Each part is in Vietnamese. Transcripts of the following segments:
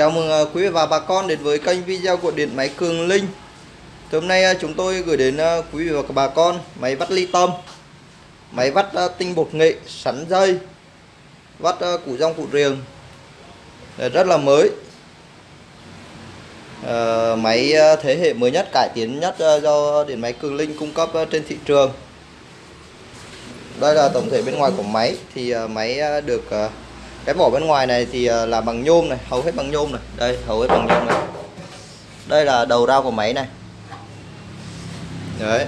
Chào mừng ờ, quý vị và bà con đến với kênh video của Điện Máy Cường Linh. Thì Hôm nay ờ, chúng tôi gửi đến ờ, quý vị và bà con máy vắt ly tâm Máy vắt tinh bột nghệ, sắn dây Vắt củ rong củ riềng. Rất là mới. Máy thế hệ mới nhất, cải tiến nhất do Điện Máy Cường Linh cung cấp trên thị trường. Đây là tổng thể bên ngoài của máy. Thì máy được cái vỏ bên ngoài này thì ờ, là bằng nhôm này hầu hết bằng nhôm này. Đây hầu hết bằng nhôm này. Đây là đầu ra của máy này. Đấy.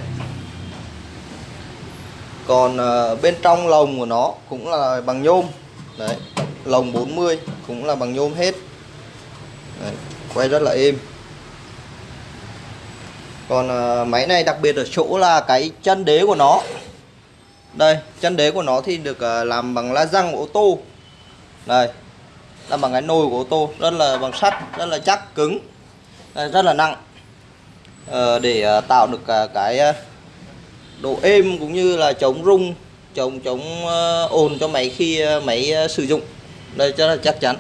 Còn ờ, bên trong lồng của nó cũng là bằng nhôm. Đấy lồng 40 cũng là bằng nhôm hết. Đấy, quay rất là êm. Còn ờ, máy này đặc biệt ở chỗ là cái chân đế của nó. Đây chân đế của nó thì được làm bằng la răng ô tô đây. Là bằng cái nồi của ô tô, rất là bằng sắt, rất là chắc, cứng. Rất là nặng. Ờ, để ờ, tạo được ờ, cái độ êm cũng như là chống rung, chống chống ồn cho máy khi máy sử dụng. Đây, rất là chắc chắn.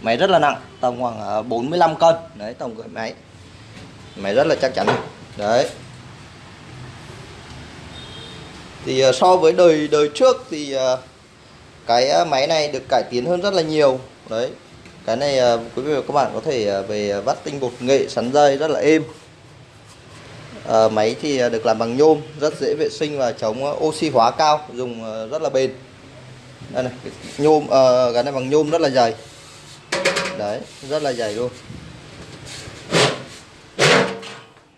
Máy rất là nặng, tầm khoảng 45 cân. Đấy, tổng cái máy. Máy rất là chắc chắn. Đấy thì uh, so với đời đời trước thì uh, cái uh, máy này được cải tiến hơn rất là nhiều. Đấy cái này uh, quý vị và các bạn có thể uh, về vắt tinh bột nghệ sắn dây rất là êm. Uh, máy thì uh, được làm bằng nhôm rất dễ vệ sinh và chống uh, oxy hóa cao dùng uh, rất là bền. Đây này nhôm uh, cái này bằng nhôm rất là dày. Đấy rất là dày luôn.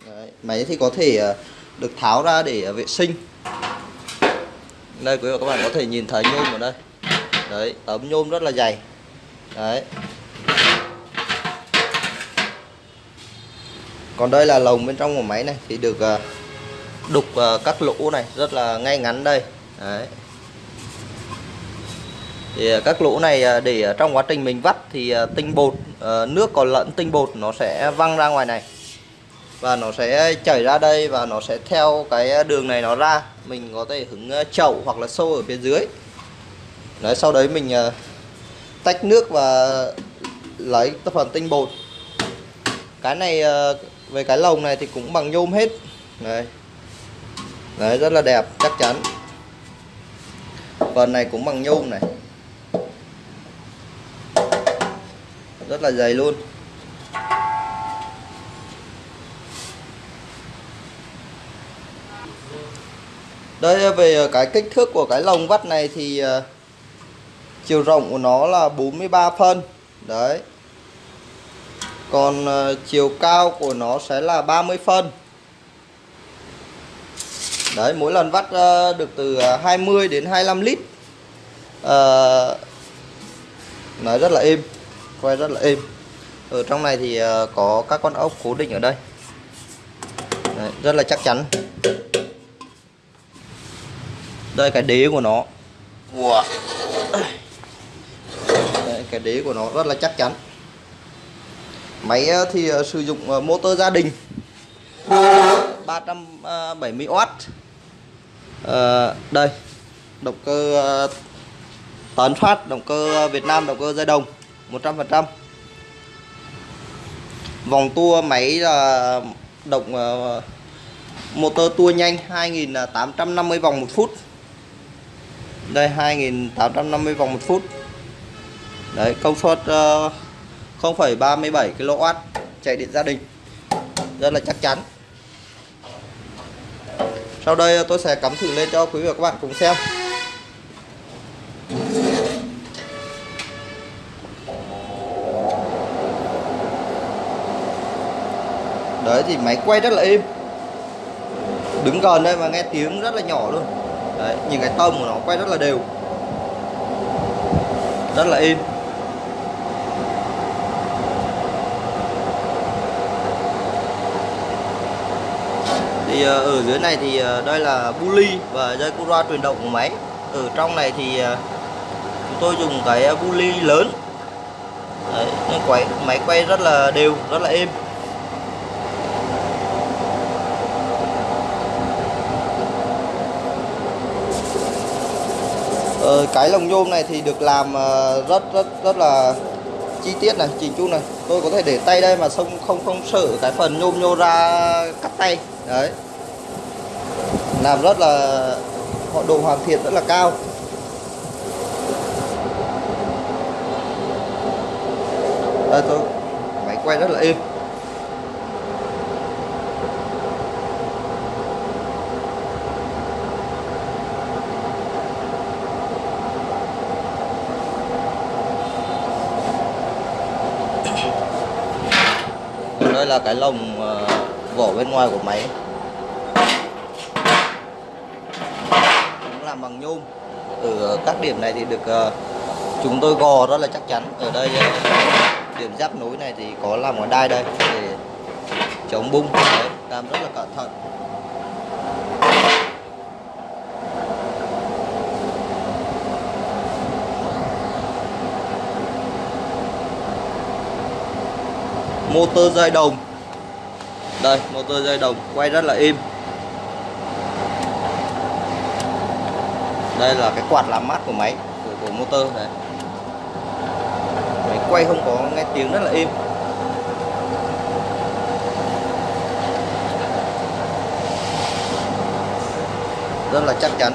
Đấy, máy thì có thể uh, được tháo ra để vệ sinh đây, quý vị và các bạn có thể nhìn thấy nhôm ở đây. Đấy tấm nhôm rất là dày. Đấy. Còn đây là lồng bên trong của máy này, thì được ờ, đục ờ, các lỗ này rất là ngay ngắn đây. Đấy. Thì ờ, các lỗ này để trong quá trình mình vắt thì tinh bột nước còn lẫn tinh bột nó sẽ văng ra ngoài này và nó sẽ chảy ra đây và nó sẽ theo cái đường này nó ra. Mình có thể hứng ờ, chậu hoặc là xô ở phía dưới. Đấy, sau đấy mình ờ, tách nước và lấy phần tinh bột. Cái này ờ, về cái lồng này thì cũng bằng nhôm hết. Đấy. Đấy, rất là đẹp, chắc chắn. Phần này cũng bằng nhôm này. Rất là dày luôn. Đây về ờ, cái kích thước của cái lồng vắt này thì ờ, chiều rộng của nó là 43 phân. Đấy. Còn ờ, chiều cao của nó sẽ là 30 phân. Đấy mỗi lần vắt được từ 20 đến 25 lít. À, nói rất là êm quay rất là êm. Ở trong này thì có các con ốc cố định ở đây. Đấy, rất là chắc chắn đây cái đế của nó. Wow. đây, cái đế của nó rất là chắc chắn. Máy ờ, thì uh, sử dụng uh, motor gia đình. 370W uh, đây động cơ tấn phát động cơ Việt Nam động cơ dây đồng 100% vòng tua máy là động motor tua nhanh 2850 vòng một phút đây 2850 vòng một phút. Đấy công suất uh, 0,37 kW chạy điện gia đình. Rất là chắc chắn. Sau đây tôi sẽ cắm thử lên cho quý vị và các bạn cùng xem. Đấy thì máy quay rất là êm. Đứng gần đây mà nghe tiếng rất là nhỏ luôn. Đấy, nhìn cái tông của nó quay rất là đều. Rất là im thì ờ, ở dưới này thì ờ, đây là bully và dây cura truyền động của máy. Ở trong này thì ờ, chúng tôi dùng cái bully lớn. Đấy, quay máy quay rất là đều rất là êm. Ờ, cái lồng nhôm này thì được làm ờ, rất rất rất là chi tiết này chỉnh chu này. Tôi có thể để tay đây mà không không không sợ cái phần nhôm nhô ra cắt tay. Đấy. Làm rất là họ độ hoàn thiện rất là cao. Đây tôi máy quay rất là êm. Đây là cái lồng ờ, vỏ bên ngoài của máy. Cũng làm bằng nhôm. Ở các điểm này thì được ờ, chúng tôi gò rất là chắc chắn. Ở đây ờ, điểm giáp nối này thì có làm một đai đây để chống bung. Đấy, làm rất là cẩn thận. Motor dây đồng. Đây motor dây đồng quay rất là im. Đây là cái quạt làm mát của máy của, của motor này. Máy quay không có nghe tiếng rất là im. Rất là chắc chắn.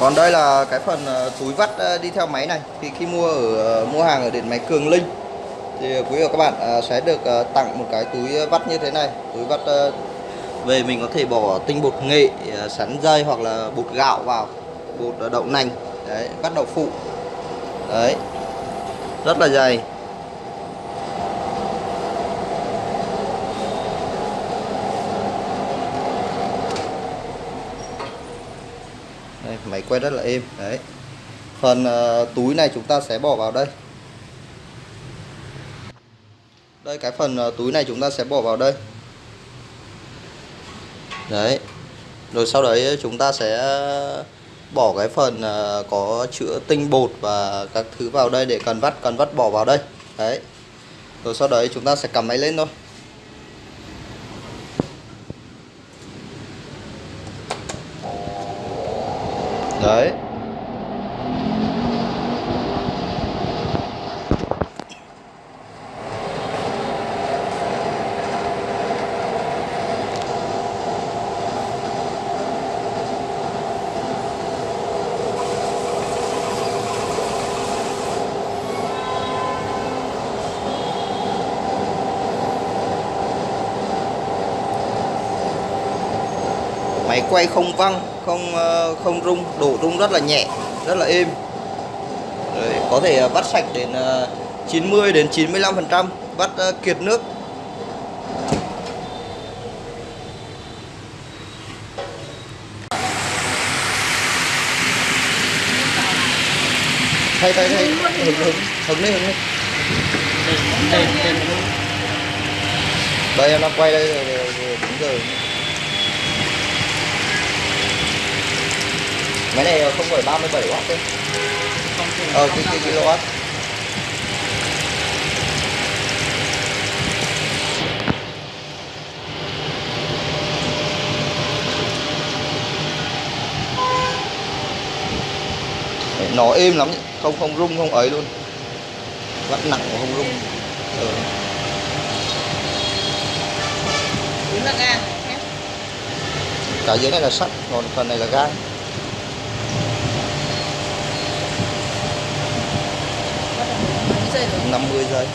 Còn đây là cái phần ờ, túi vắt ờ, đi theo máy này. Thì khi mua ở ờ, mua hàng ở điện máy Cường Linh, thì quý vị và các bạn sẽ được tặng một cái túi vắt như thế này. Túi vắt về mình có thể bỏ tinh bột nghệ sắn dây hoặc là bột gạo vào, bột đậu nành. Đấy, vắt đậu phụ. Đấy. Rất là dày đây, máy quay rất là êm. Đấy. Phần uh, túi này chúng ta sẽ bỏ vào đây. Đây cái phần uh, túi này chúng ta sẽ bỏ vào đây. Đấy. Rồi sau đấy chúng ta sẽ ờ, bỏ cái phần uh, có chữa tinh bột và các thứ vào đây để cần vắt cần vắt bỏ vào đây. Đấy. Rồi sau đấy chúng ta sẽ cầm máy lên thôi. Đấy quay không văng không ờ, không rung đổ rung rất là nhẹ rất là êm. Rồi, có thể ờ, vắt sạch đến ờ, 90 đến 95 phần trăm vắt ờ, kiệt nước. Thay thay thay. Hứng hứng hứng đi hứng đi. Đây em đang quay đây rồi đúng rồi máy này không phải 37 w đấy ờ cái cái kW Đấy, nó êm lắm không không rung không ấy luôn. Vắt nặng mà không rung. Ừ. Cả dưới này là sắt còn phần này là gai Bắt đầu mấy 50 giây.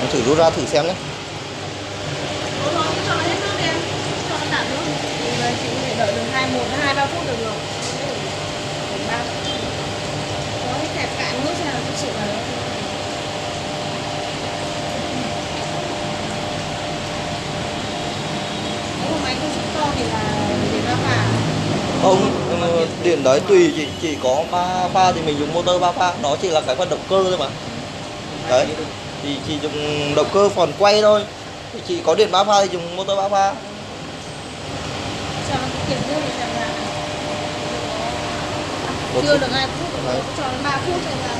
Em thử rút ra thử xem nhé. Ủa thôi, cho nó hết nước đi em. Cho nó tản nước Thì ờ, chị có thể đợi được 2, 1-2-3 phút được rồi Để ba Có cái kẹp cạn nước xem là thực sự là nó không ờ, điện đấy tùy chỉ chỉ có ba pha thì mình dùng motor ba pha đó chỉ là cái phần động cơ thôi mà. Đấy thì chỉ dùng động cơ phần quay thôi. Thì chỉ có điện ba pha thì dùng motor ba pha thì chưa được hai phút cho nó ba phút xem ra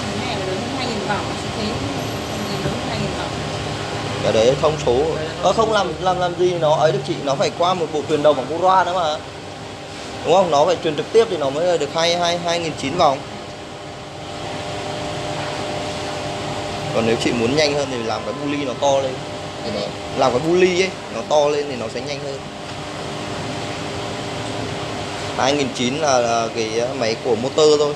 cái này là lớn hơn hai nghìn vòng chứ thế nhìn lớn hơn hai nghìn vòng cái thông số. Nó không làm làm làm gì nó ấy được chị? Nó phải qua một bộ truyền động bằng Cura nữa mà. Đúng không? Nó phải truyền trực tiếp thì nó mới được hai hai hai nghìn chín vòng. Còn nếu chị muốn nhanh hơn thì làm cái bu ly nó to lên. Làm cái bu ly ấy nó to lên thì nó sẽ nhanh hơn. 2009 là, là cái máy của motor thôi.